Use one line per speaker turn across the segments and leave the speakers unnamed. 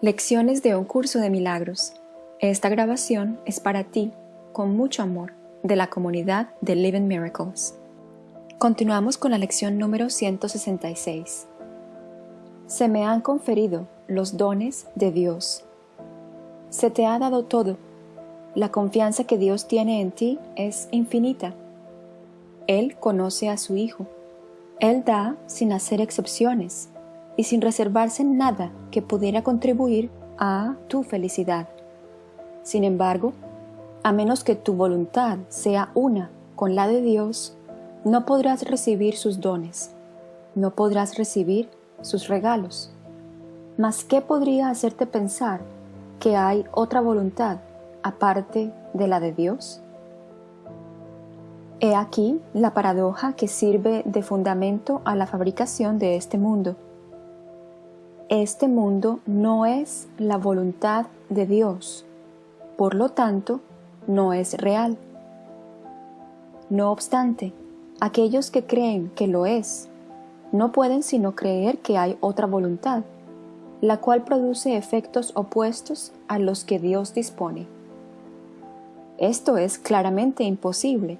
Lecciones de un curso de milagros. Esta grabación es para ti, con mucho amor, de la comunidad de Living Miracles. Continuamos con la lección número 166. Se me han conferido los dones de Dios. Se te ha dado todo. La confianza que Dios tiene en ti es infinita. Él conoce a su Hijo. Él da sin hacer excepciones y sin reservarse nada que pudiera contribuir a tu felicidad. Sin embargo, a menos que tu voluntad sea una con la de Dios, no podrás recibir sus dones, no podrás recibir sus regalos. Mas ¿qué podría hacerte pensar que hay otra voluntad aparte de la de Dios? He aquí la paradoja que sirve de fundamento a la fabricación de este mundo este mundo no es la voluntad de Dios, por lo tanto, no es real. No obstante, aquellos que creen que lo es, no pueden sino creer que hay otra voluntad, la cual produce efectos opuestos a los que Dios dispone. Esto es claramente imposible,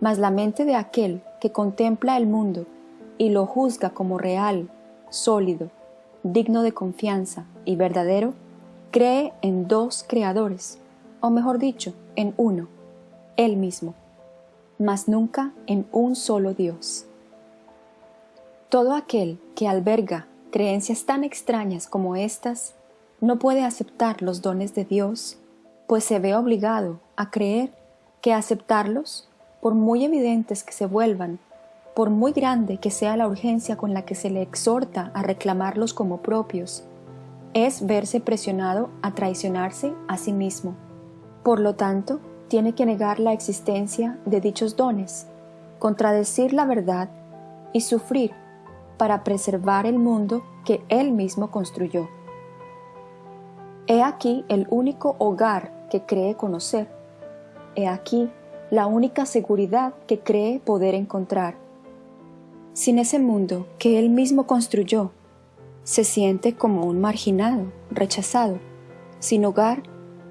mas la mente de aquel que contempla el mundo y lo juzga como real, sólido, digno de confianza y verdadero, cree en dos creadores, o mejor dicho, en uno, Él mismo, mas nunca en un solo Dios. Todo aquel que alberga creencias tan extrañas como estas, no puede aceptar los dones de Dios, pues se ve obligado a creer que aceptarlos, por muy evidentes que se vuelvan por muy grande que sea la urgencia con la que se le exhorta a reclamarlos como propios, es verse presionado a traicionarse a sí mismo. Por lo tanto, tiene que negar la existencia de dichos dones, contradecir la verdad y sufrir para preservar el mundo que él mismo construyó. He aquí el único hogar que cree conocer. He aquí la única seguridad que cree poder encontrar sin ese mundo que él mismo construyó, se siente como un marginado, rechazado, sin hogar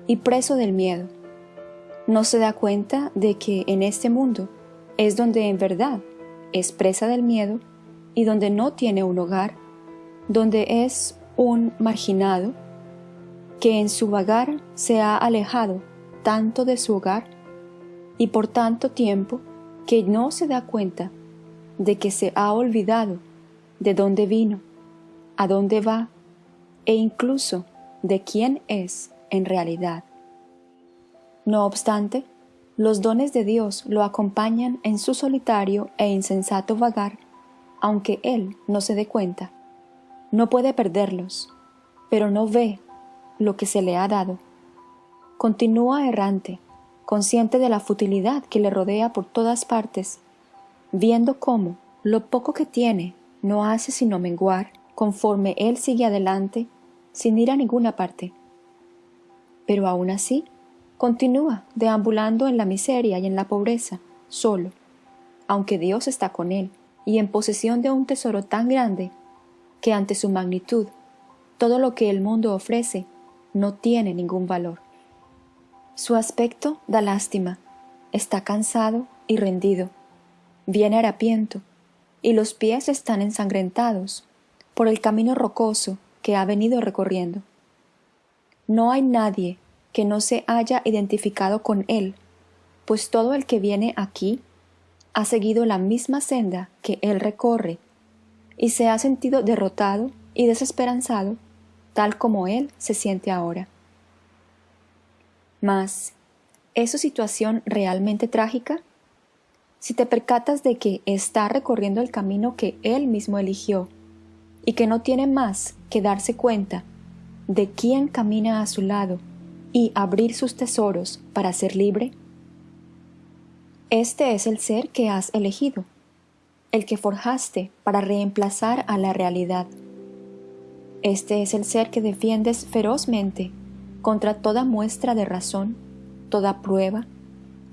y preso del miedo. No se da cuenta de que en este mundo es donde en verdad es presa del miedo y donde no tiene un hogar, donde es un marginado que en su vagar se ha alejado tanto de su hogar y por tanto tiempo que no se da cuenta de que se ha olvidado de dónde vino, a dónde va e incluso de quién es en realidad. No obstante, los dones de Dios lo acompañan en su solitario e insensato vagar, aunque él no se dé cuenta. No puede perderlos, pero no ve lo que se le ha dado. Continúa errante, consciente de la futilidad que le rodea por todas partes viendo cómo lo poco que tiene no hace sino menguar conforme él sigue adelante sin ir a ninguna parte. Pero aún así, continúa deambulando en la miseria y en la pobreza, solo, aunque Dios está con él y en posesión de un tesoro tan grande que ante su magnitud todo lo que el mundo ofrece no tiene ningún valor. Su aspecto da lástima, está cansado y rendido, viene harapiento, y los pies están ensangrentados por el camino rocoso que ha venido recorriendo. No hay nadie que no se haya identificado con él, pues todo el que viene aquí ha seguido la misma senda que él recorre, y se ha sentido derrotado y desesperanzado, tal como él se siente ahora. Mas, ¿es su situación realmente trágica? Si te percatas de que está recorriendo el camino que él mismo eligió y que no tiene más que darse cuenta de quién camina a su lado y abrir sus tesoros para ser libre? Este es el ser que has elegido, el que forjaste para reemplazar a la realidad. Este es el ser que defiendes ferozmente contra toda muestra de razón, toda prueba,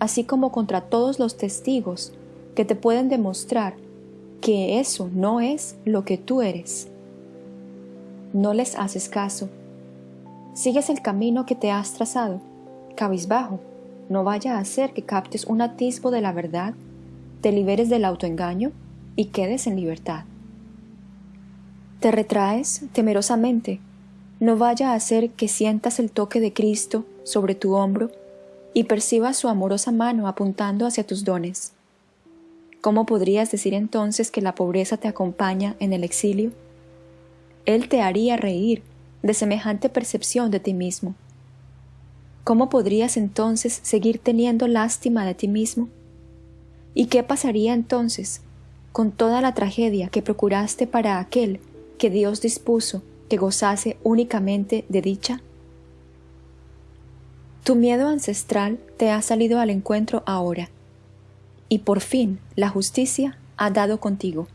así como contra todos los testigos que te pueden demostrar que eso no es lo que tú eres. No les haces caso Sigues el camino que te has trazado, cabizbajo, no vaya a ser que captes un atisbo de la verdad, te liberes del autoengaño y quedes en libertad. Te retraes temerosamente, no vaya a ser que sientas el toque de Cristo sobre tu hombro y percibas su amorosa mano apuntando hacia tus dones. ¿Cómo podrías decir entonces que la pobreza te acompaña en el exilio? Él te haría reír de semejante percepción de ti mismo. ¿Cómo podrías entonces seguir teniendo lástima de ti mismo? ¿Y qué pasaría entonces con toda la tragedia que procuraste para aquel que Dios dispuso que gozase únicamente de dicha? Tu miedo ancestral te ha salido al encuentro ahora, y por fin la justicia ha dado contigo.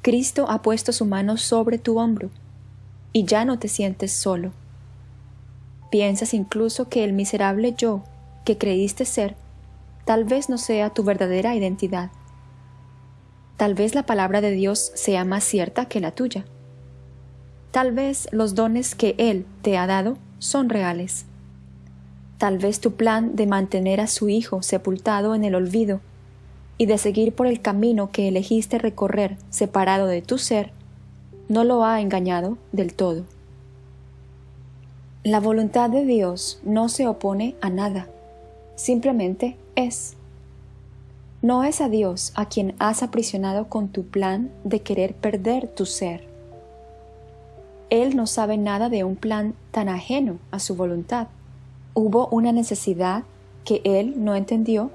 Cristo ha puesto su mano sobre tu hombro, y ya no te sientes solo. Piensas incluso que el miserable yo que creíste ser tal vez no sea tu verdadera identidad. Tal vez la palabra de Dios sea más cierta que la tuya. Tal vez los dones que Él te ha dado son reales. Tal vez tu plan de mantener a su hijo sepultado en el olvido y de seguir por el camino que elegiste recorrer separado de tu ser, no lo ha engañado del todo. La voluntad de Dios no se opone a nada, simplemente es. No es a Dios a quien has aprisionado con tu plan de querer perder tu ser. Él no sabe nada de un plan tan ajeno a su voluntad. Hubo una necesidad que él no entendió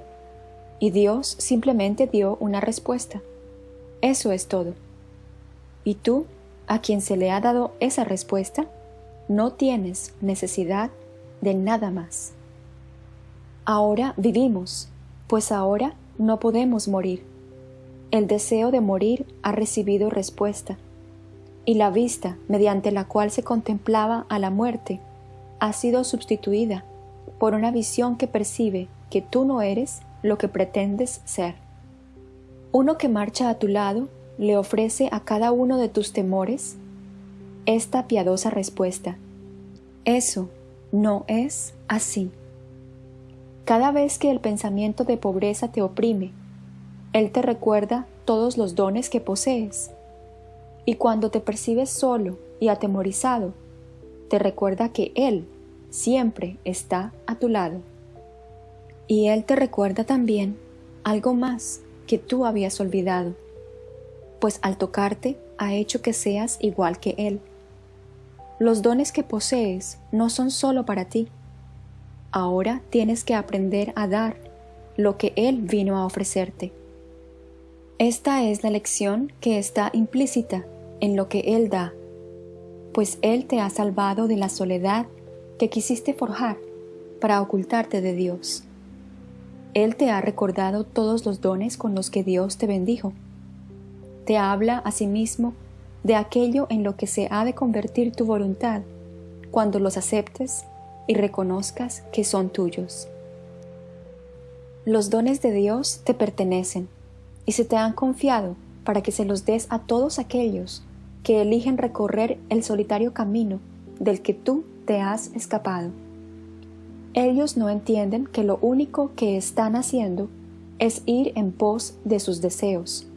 y Dios simplemente dio una respuesta. Eso es todo. Y tú, a quien se le ha dado esa respuesta, no tienes necesidad de nada más. Ahora vivimos, pues ahora no podemos morir. El deseo de morir ha recibido respuesta, y la vista mediante la cual se contemplaba a la muerte ha sido sustituida por una visión que percibe que tú no eres lo que pretendes ser. Uno que marcha a tu lado le ofrece a cada uno de tus temores esta piadosa respuesta. Eso no es así. Cada vez que el pensamiento de pobreza te oprime, Él te recuerda todos los dones que posees. Y cuando te percibes solo y atemorizado, te recuerda que Él siempre está a tu lado. Y Él te recuerda también algo más que tú habías olvidado, pues al tocarte ha hecho que seas igual que Él. Los dones que posees no son solo para ti. Ahora tienes que aprender a dar lo que Él vino a ofrecerte. Esta es la lección que está implícita en lo que Él da, pues Él te ha salvado de la soledad que quisiste forjar para ocultarte de Dios. Él te ha recordado todos los dones con los que Dios te bendijo. Te habla asimismo de aquello en lo que se ha de convertir tu voluntad cuando los aceptes y reconozcas que son tuyos. Los dones de Dios te pertenecen y se te han confiado para que se los des a todos aquellos que eligen recorrer el solitario camino del que tú te has escapado. Ellos no entienden que lo único que están haciendo es ir en pos de sus deseos.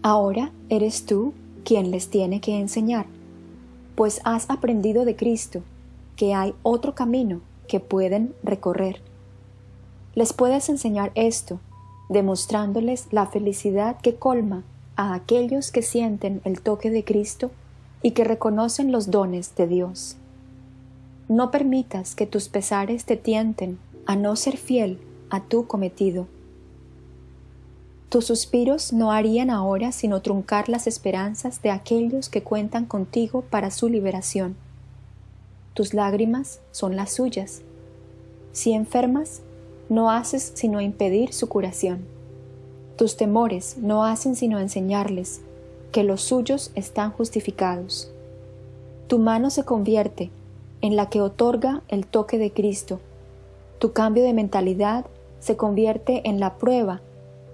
Ahora eres tú quien les tiene que enseñar, pues has aprendido de Cristo que hay otro camino que pueden recorrer. Les puedes enseñar esto, demostrándoles la felicidad que colma a aquellos que sienten el toque de Cristo y que reconocen los dones de Dios. No permitas que tus pesares te tienten a no ser fiel a tu cometido. Tus suspiros no harían ahora sino truncar las esperanzas de aquellos que cuentan contigo para su liberación. Tus lágrimas son las suyas. Si enfermas, no haces sino impedir su curación. Tus temores no hacen sino enseñarles que los suyos están justificados. Tu mano se convierte en la que otorga el toque de Cristo. Tu cambio de mentalidad se convierte en la prueba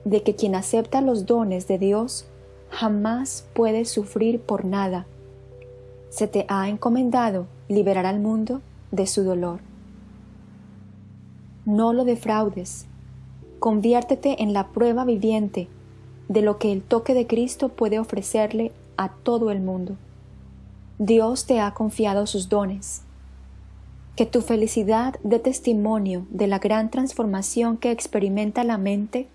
de que quien acepta los dones de Dios jamás puede sufrir por nada. Se te ha encomendado liberar al mundo de su dolor. No lo defraudes. Conviértete en la prueba viviente de lo que el toque de Cristo puede ofrecerle a todo el mundo. Dios te ha confiado sus dones. Que tu felicidad dé testimonio de la gran transformación que experimenta la mente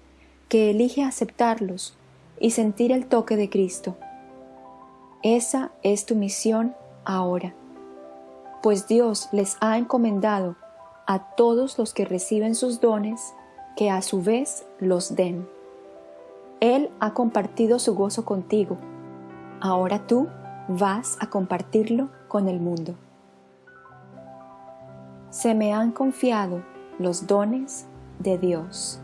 que elige aceptarlos y sentir el toque de Cristo. Esa es tu misión ahora, pues Dios les ha encomendado a todos los que reciben sus dones que a su vez los den. Él ha compartido su gozo contigo. Ahora tú vas a compartirlo con el mundo. Se me han confiado los dones de Dios.